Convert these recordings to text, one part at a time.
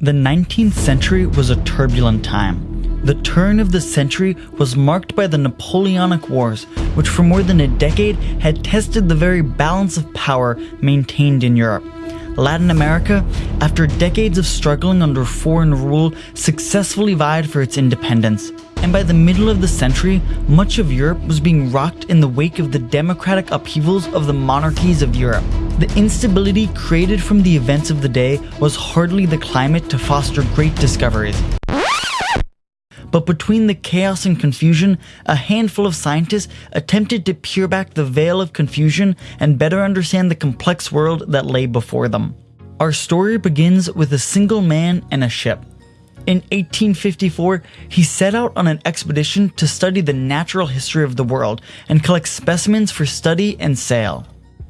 The 19th century was a turbulent time. The turn of the century was marked by the Napoleonic Wars, which for more than a decade had tested the very balance of power maintained in Europe. Latin America, after decades of struggling under foreign rule, successfully vied for its independence. And by the middle of the century, much of Europe was being rocked in the wake of the democratic upheavals of the monarchies of Europe. The instability created from the events of the day was hardly the climate to foster great discoveries. But between the chaos and confusion, a handful of scientists attempted to peer back the veil of confusion and better understand the complex world that lay before them. Our story begins with a single man and a ship. In 1854, he set out on an expedition to study the natural history of the world and collect specimens for study and sale.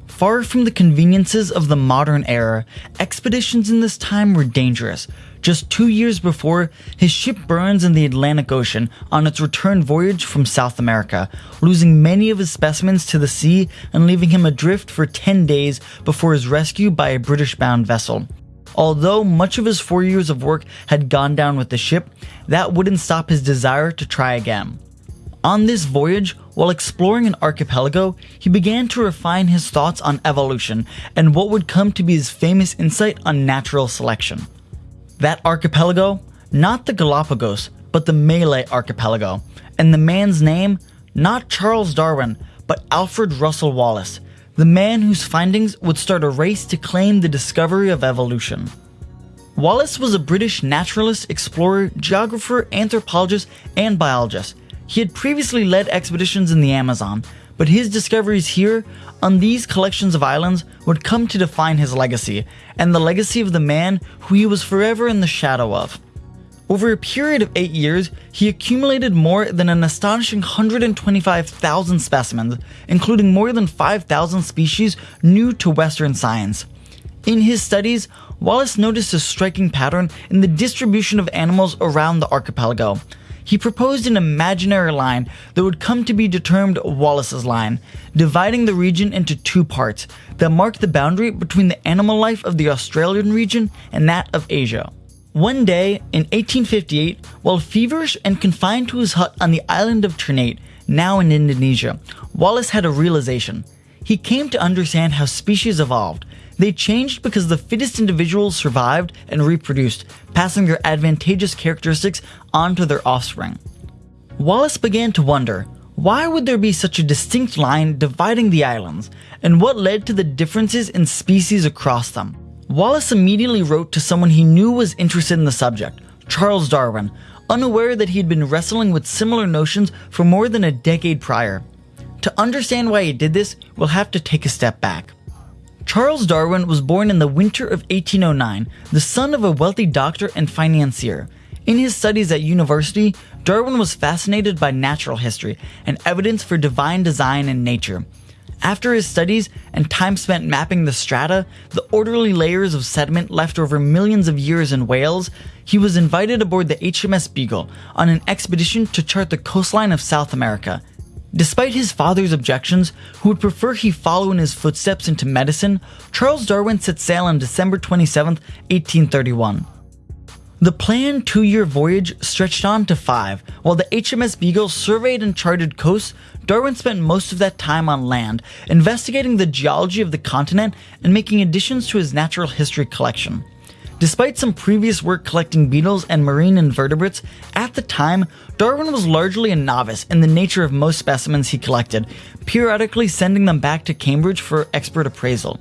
Far from the conveniences of the modern era, expeditions in this time were dangerous. Just two years before, his ship burns in the Atlantic Ocean on its return voyage from South America, losing many of his specimens to the sea and leaving him adrift for 10 days before his rescue by a British bound vessel. Although much of his four years of work had gone down with the ship, that wouldn't stop his desire to try again. On this voyage, while exploring an archipelago, he began to refine his thoughts on evolution and what would come to be his famous insight on natural selection. That archipelago, not the Galapagos, but the Malay archipelago, and the man's name, not Charles Darwin, but Alfred Russel Wallace, the man whose findings would start a race to claim the discovery of evolution. Wallace was a British naturalist, explorer, geographer, anthropologist, and biologist he had previously led expeditions in the Amazon, but his discoveries here, on these collections of islands, would come to define his legacy, and the legacy of the man who he was forever in the shadow of. Over a period of eight years, he accumulated more than an astonishing 125,000 specimens, including more than 5,000 species new to Western science. In his studies, Wallace noticed a striking pattern in the distribution of animals around the archipelago he proposed an imaginary line that would come to be determined Wallace's line, dividing the region into two parts that marked the boundary between the animal life of the Australian region and that of Asia. One day, in 1858, while feverish and confined to his hut on the island of Ternate, now in Indonesia, Wallace had a realization. He came to understand how species evolved, they changed because the fittest individuals survived and reproduced, passing their advantageous characteristics onto their offspring. Wallace began to wonder, why would there be such a distinct line dividing the islands, and what led to the differences in species across them? Wallace immediately wrote to someone he knew was interested in the subject, Charles Darwin, unaware that he had been wrestling with similar notions for more than a decade prior. To understand why he did this, we'll have to take a step back. Charles Darwin was born in the winter of 1809, the son of a wealthy doctor and financier. In his studies at university, Darwin was fascinated by natural history and evidence for divine design in nature. After his studies and time spent mapping the strata, the orderly layers of sediment left over millions of years in Wales, he was invited aboard the HMS Beagle on an expedition to chart the coastline of South America. Despite his father's objections, who would prefer he follow in his footsteps into medicine, Charles Darwin set sail on December 27, 1831. The planned two year voyage stretched on to five. While the HMS Beagle surveyed and charted coasts, Darwin spent most of that time on land, investigating the geology of the continent and making additions to his natural history collection. Despite some previous work collecting beetles and marine invertebrates, at the time, Darwin was largely a novice in the nature of most specimens he collected, periodically sending them back to Cambridge for expert appraisal.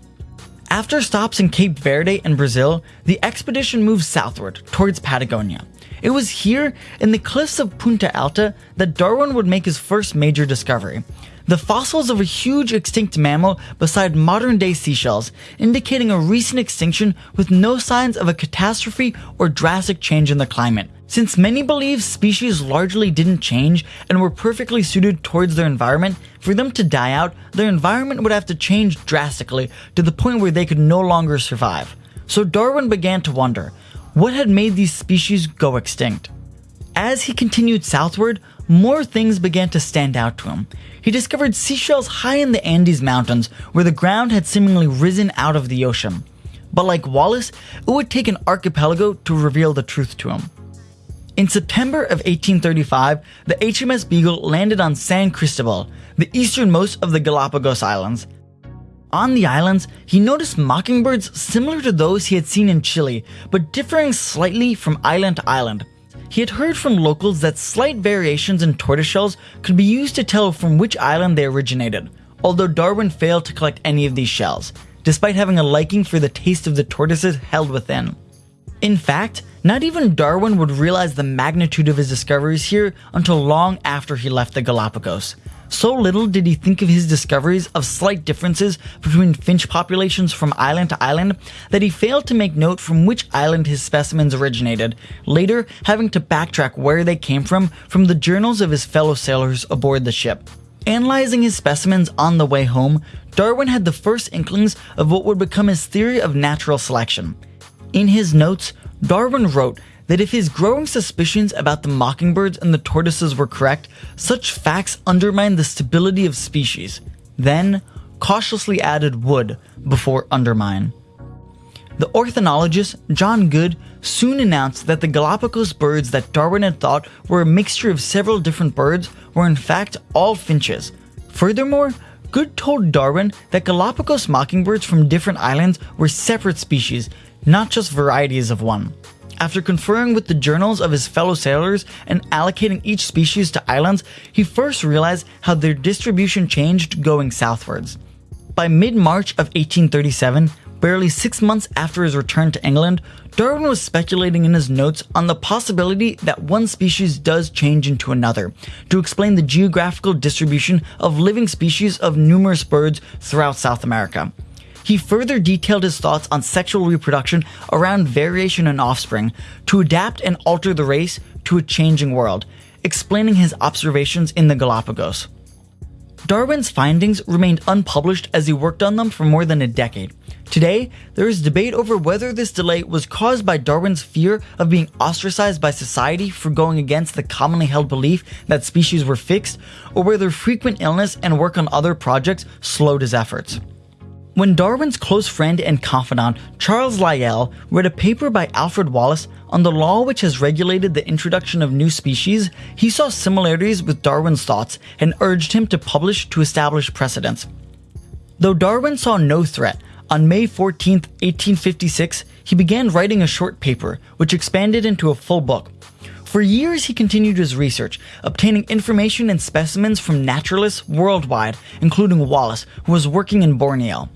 After stops in Cape Verde and Brazil, the expedition moved southward towards Patagonia. It was here, in the cliffs of Punta Alta, that Darwin would make his first major discovery the fossils of a huge extinct mammal beside modern day seashells, indicating a recent extinction with no signs of a catastrophe or drastic change in the climate. Since many believe species largely didn't change and were perfectly suited towards their environment, for them to die out, their environment would have to change drastically to the point where they could no longer survive. So Darwin began to wonder, what had made these species go extinct? As he continued southward, more things began to stand out to him. He discovered seashells high in the Andes Mountains, where the ground had seemingly risen out of the ocean. But like Wallace, it would take an archipelago to reveal the truth to him. In September of 1835, the HMS Beagle landed on San Cristobal, the easternmost of the Galapagos Islands. On the islands, he noticed mockingbirds similar to those he had seen in Chile, but differing slightly from island to island. He had heard from locals that slight variations in tortoiseshells could be used to tell from which island they originated, although Darwin failed to collect any of these shells, despite having a liking for the taste of the tortoises held within. In fact, not even Darwin would realize the magnitude of his discoveries here until long after he left the Galapagos. So little did he think of his discoveries of slight differences between finch populations from island to island that he failed to make note from which island his specimens originated, later having to backtrack where they came from from the journals of his fellow sailors aboard the ship. Analyzing his specimens on the way home, Darwin had the first inklings of what would become his theory of natural selection. In his notes, Darwin wrote that if his growing suspicions about the mockingbirds and the tortoises were correct, such facts undermine the stability of species. Then, cautiously added would before undermine. The ornithologist John Gould soon announced that the Galapagos birds that Darwin had thought were a mixture of several different birds were in fact all finches. Furthermore, Gould told Darwin that Galapagos mockingbirds from different islands were separate species, not just varieties of one. After conferring with the journals of his fellow sailors and allocating each species to islands, he first realized how their distribution changed going southwards. By mid March of 1837, barely six months after his return to England, Darwin was speculating in his notes on the possibility that one species does change into another to explain the geographical distribution of living species of numerous birds throughout South America. He further detailed his thoughts on sexual reproduction around variation in offspring to adapt and alter the race to a changing world, explaining his observations in the Galapagos. Darwin's findings remained unpublished as he worked on them for more than a decade. Today, there is debate over whether this delay was caused by Darwin's fear of being ostracized by society for going against the commonly held belief that species were fixed, or whether frequent illness and work on other projects slowed his efforts. When Darwin's close friend and confidant, Charles Lyell, read a paper by Alfred Wallace on the law which has regulated the introduction of new species, he saw similarities with Darwin's thoughts and urged him to publish to establish precedents. Though Darwin saw no threat, on May 14, 1856, he began writing a short paper, which expanded into a full book. For years, he continued his research, obtaining information and specimens from naturalists worldwide, including Wallace, who was working in Borneo.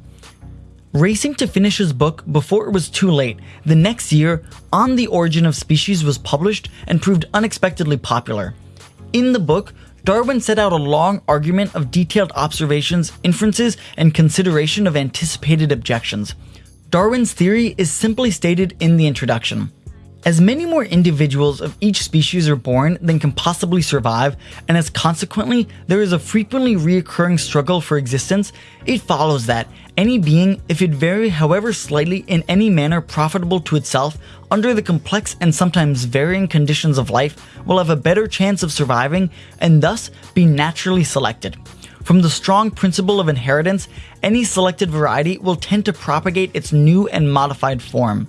Racing to finish his book before it was too late, the next year, On the Origin of Species was published and proved unexpectedly popular. In the book, Darwin set out a long argument of detailed observations, inferences, and consideration of anticipated objections. Darwin's theory is simply stated in the introduction. As many more individuals of each species are born than can possibly survive, and as consequently there is a frequently reoccurring struggle for existence, it follows that any being, if it vary however slightly in any manner profitable to itself, under the complex and sometimes varying conditions of life, will have a better chance of surviving and thus be naturally selected. From the strong principle of inheritance, any selected variety will tend to propagate its new and modified form.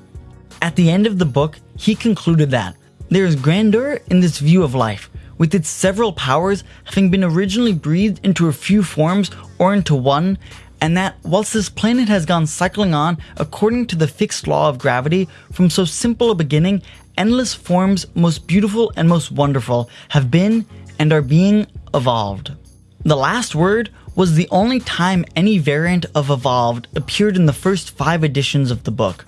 At the end of the book, he concluded that there is grandeur in this view of life, with its several powers having been originally breathed into a few forms or into one, and that whilst this planet has gone cycling on according to the fixed law of gravity from so simple a beginning, endless forms, most beautiful and most wonderful, have been and are being evolved. The last word was the only time any variant of evolved appeared in the first five editions of the book.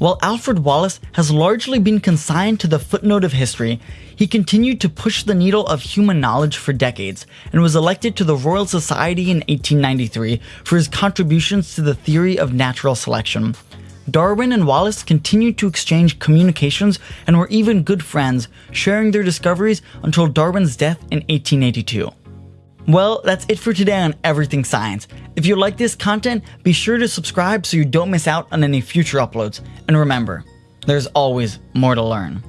While Alfred Wallace has largely been consigned to the footnote of history, he continued to push the needle of human knowledge for decades and was elected to the Royal Society in 1893 for his contributions to the theory of natural selection. Darwin and Wallace continued to exchange communications and were even good friends, sharing their discoveries until Darwin's death in 1882. Well, that's it for today on Everything Science. If you like this content, be sure to subscribe so you don't miss out on any future uploads. And remember, there's always more to learn.